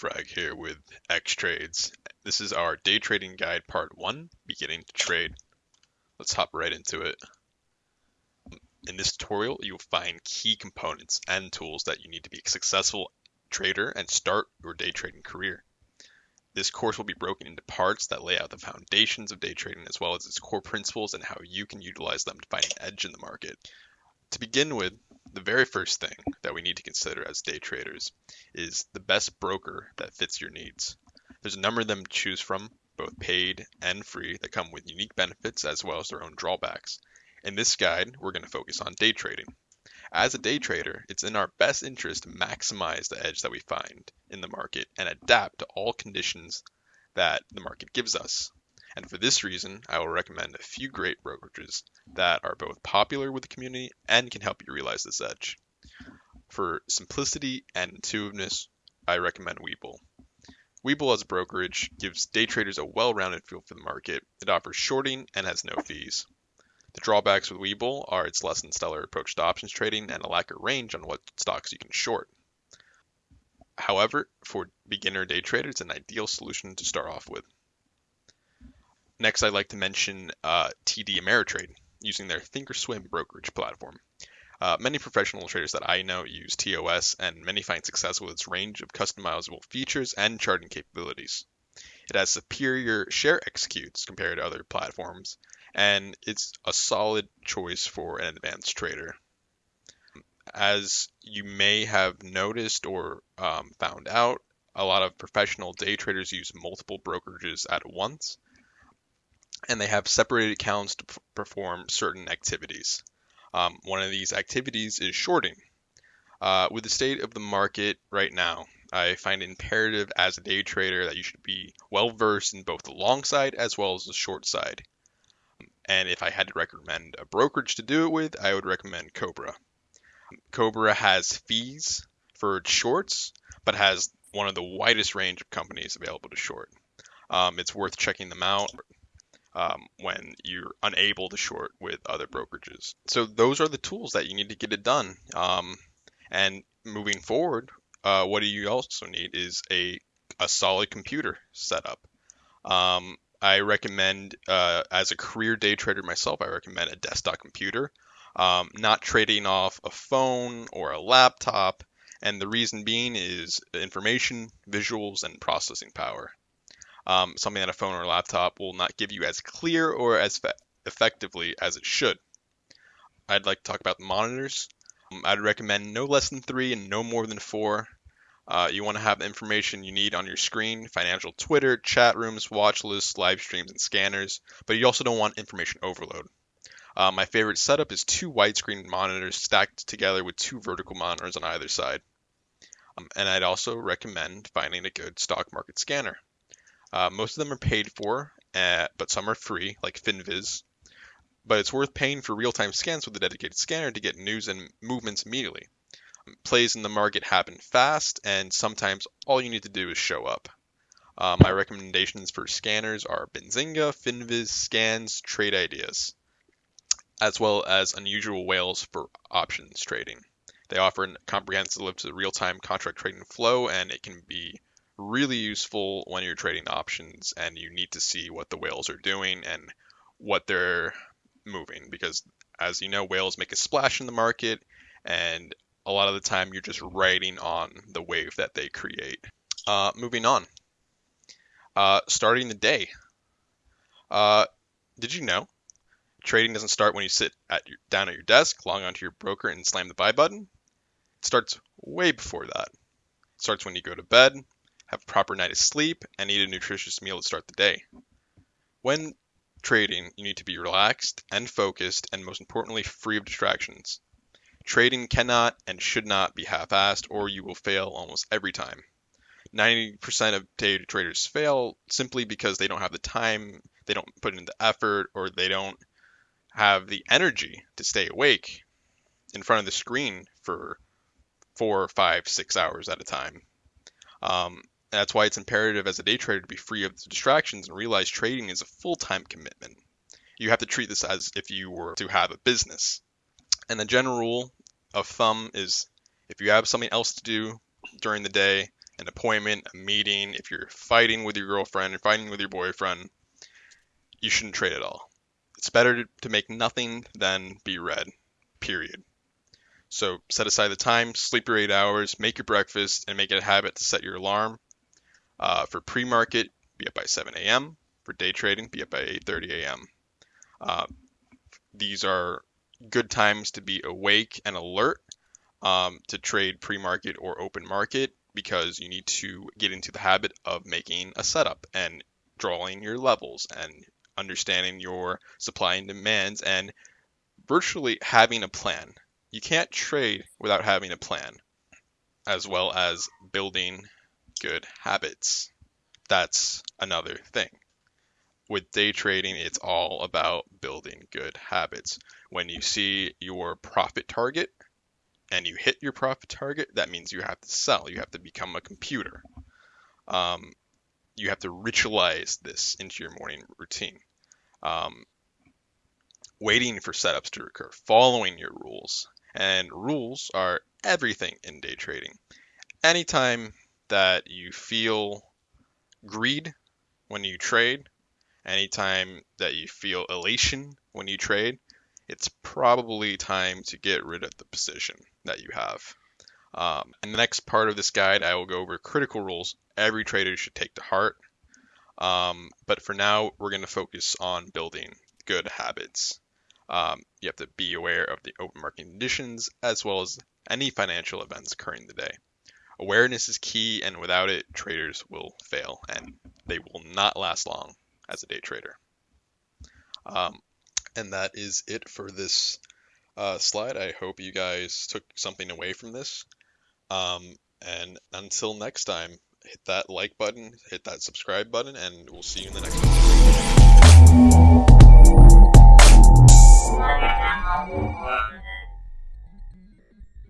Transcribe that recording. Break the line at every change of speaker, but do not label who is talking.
Frag here with X Trades. This is our day trading guide part one, beginning to trade. Let's hop right into it. In this tutorial, you'll find key components and tools that you need to be a successful trader and start your day trading career. This course will be broken into parts that lay out the foundations of day trading as well as its core principles and how you can utilize them to find an edge in the market. To begin with, the very first thing that we need to consider as day traders is the best broker that fits your needs. There's a number of them to choose from, both paid and free, that come with unique benefits as well as their own drawbacks. In this guide, we're going to focus on day trading. As a day trader, it's in our best interest to maximize the edge that we find in the market and adapt to all conditions that the market gives us. And for this reason, I will recommend a few great brokerages that are both popular with the community and can help you realize this edge. For simplicity and intuitiveness, I recommend Webull. Webull as a brokerage gives day traders a well-rounded feel for the market. It offers shorting and has no fees. The drawbacks with Webull are its less than stellar approach to options trading and a lack of range on what stocks you can short. However, for beginner day traders, it's an ideal solution to start off with. Next, I'd like to mention uh, TD Ameritrade using their Thinkorswim brokerage platform. Uh, many professional traders that I know use TOS, and many find success with its range of customizable features and charting capabilities. It has superior share executes compared to other platforms, and it's a solid choice for an advanced trader. As you may have noticed or um, found out, a lot of professional day traders use multiple brokerages at once, and they have separated accounts to perform certain activities. Um, one of these activities is shorting. Uh, with the state of the market right now, I find it imperative as a day trader that you should be well versed in both the long side as well as the short side. And if I had to recommend a brokerage to do it with, I would recommend Cobra. Cobra has fees for shorts, but has one of the widest range of companies available to short. Um, it's worth checking them out um, when you're unable to short with other brokerages. So those are the tools that you need to get it done. Um, and moving forward, uh, what do you also need is a a solid computer setup. Um, I recommend, uh, as a career day trader myself, I recommend a desktop computer, um, not trading off a phone or a laptop. And the reason being is information, visuals, and processing power um, something that a phone or a laptop will not give you as clear or as fe- effectively as it should. I'd like to talk about the monitors. Um, I'd recommend no less than three and no more than four. Uh, you want to have the information you need on your screen financial Twitter, chat rooms, watch lists, live streams, and scanners, but you also don't want information overload. Uh, my favorite setup is two widescreen monitors stacked together with two vertical monitors on either side. Um, and I'd also recommend finding a good stock market scanner. Uh, most of them are paid for, uh, but some are free, like FinViz. But it's worth paying for real-time scans with a dedicated scanner to get news and movements immediately. Um, plays in the market happen fast, and sometimes all you need to do is show up. Uh, my recommendations for scanners are Benzinga, FinViz, Scans, Trade Ideas, as well as unusual whales for options trading. They offer a comprehensive real-time contract trading flow, and it can be really useful when you're trading options and you need to see what the whales are doing and what they're moving. Because as you know whales make a splash in the market and a lot of the time you're just riding on the wave that they create. Uh, moving on. Uh, starting the day. Uh, did you know trading doesn't start when you sit at your, down at your desk log onto your broker and slam the buy button? It starts way before that. It starts when you go to bed have a proper night of sleep, and eat a nutritious meal to start the day. When trading, you need to be relaxed and focused, and most importantly, free of distractions. Trading cannot and should not be half assed, or you will fail almost every time. 90% of day traders fail simply because they don't have the time, they don't put in the effort, or they don't have the energy to stay awake in front of the screen for four, five, six hours at a time. Um, that's why it's imperative as a day trader to be free of distractions and realize trading is a full time commitment. You have to treat this as if you were to have a business. And the general rule of thumb is if you have something else to do during the day, an appointment, a meeting, if you're fighting with your girlfriend or fighting with your boyfriend, you shouldn't trade at all. It's better to, to make nothing than be red, period. So set aside the time, sleep your eight hours, make your breakfast, and make it a habit to set your alarm. Uh, for pre-market, be up by 7 a.m. For day trading, be up by 8:30 a.m. Uh, these are good times to be awake and alert um, to trade pre-market or open market because you need to get into the habit of making a setup and drawing your levels and understanding your supply and demands and virtually having a plan. You can't trade without having a plan, as well as building good habits. That's another thing. With day trading, it's all about building good habits. When you see your profit target and you hit your profit target, that means you have to sell. You have to become a computer. Um, you have to ritualize this into your morning routine. Um, waiting for setups to occur, following your rules. And rules are everything in day trading. Anytime that you feel greed when you trade, anytime that you feel elation when you trade, it's probably time to get rid of the position that you have. Um, in the next part of this guide, I will go over critical rules every trader should take to heart. Um, but for now, we're going to focus on building good habits. Um, you have to be aware of the open market conditions as well as any financial events occurring today. Awareness is key, and without it, traders will fail, and they will not last long as a day trader. Um, and that is it for this uh, slide. I hope you guys took something away from this. Um, and until next time, hit that like button, hit that subscribe button, and we'll see you in the next one.